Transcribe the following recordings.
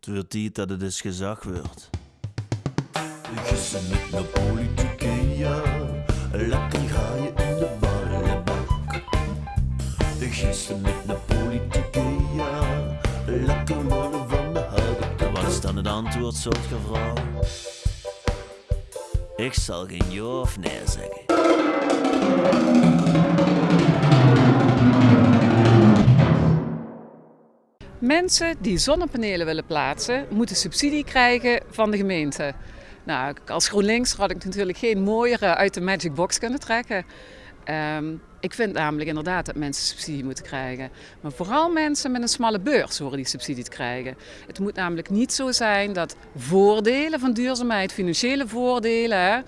Het wordt tijd dat het eens gezag wordt. Gissen met de politieke, ja. Lekker ga je in de ballenbak. Gissen met de politieke, ja. Lekker worden van de houten Wat is dan het antwoord, soort vrouw? Ik zal geen ja of nee zeggen. Mensen die zonnepanelen willen plaatsen, moeten subsidie krijgen van de gemeente. Nou, als GroenLinks had ik natuurlijk geen mooiere uit de Magic Box kunnen trekken. Ehm, ik vind namelijk inderdaad dat mensen subsidie moeten krijgen. Maar vooral mensen met een smalle beurs horen die subsidie te krijgen. Het moet namelijk niet zo zijn dat voordelen van duurzaamheid, financiële voordelen,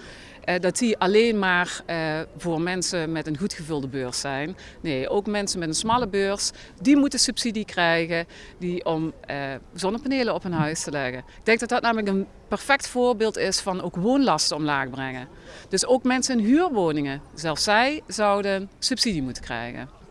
dat die alleen maar eh, voor mensen met een goed gevulde beurs zijn. Nee, ook mensen met een smalle beurs, die moeten subsidie krijgen die om eh, zonnepanelen op hun huis te leggen. Ik denk dat dat namelijk een perfect voorbeeld is van ook woonlasten omlaag brengen. Dus ook mensen in huurwoningen, zelfs zij zouden subsidie moeten krijgen.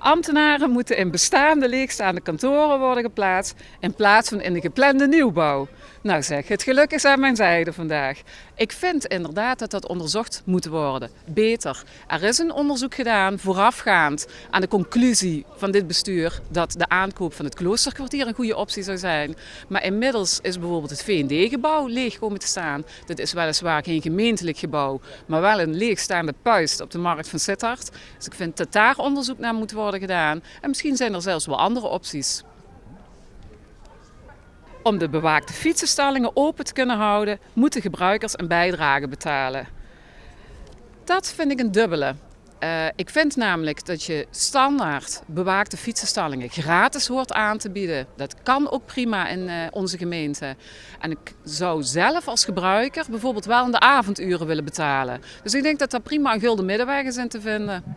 Ambtenaren moeten in bestaande leegstaande kantoren worden geplaatst in plaats van in de geplande nieuwbouw. Nou zeg, het geluk is aan mijn zijde vandaag. Ik vind inderdaad dat dat onderzocht moet worden. Beter. Er is een onderzoek gedaan voorafgaand aan de conclusie van dit bestuur dat de aankoop van het kloosterkwartier een goede optie zou zijn. Maar inmiddels is bijvoorbeeld het V&D-gebouw leeg komen te staan. Dat is weliswaar geen gemeentelijk gebouw, maar wel een leegstaande puist op de markt van Sittard. Dus ik vind dat daar onderzoek naar moet worden gedaan. En misschien zijn er zelfs wel andere opties. Om de bewaakte fietsenstallingen open te kunnen houden, moeten gebruikers een bijdrage betalen. Dat vind ik een dubbele. Uh, ik vind namelijk dat je standaard bewaakte fietsenstallingen gratis hoort aan te bieden. Dat kan ook prima in uh, onze gemeente. En ik zou zelf als gebruiker bijvoorbeeld wel in de avonduren willen betalen. Dus ik denk dat daar prima een gulden middenweg is in te vinden.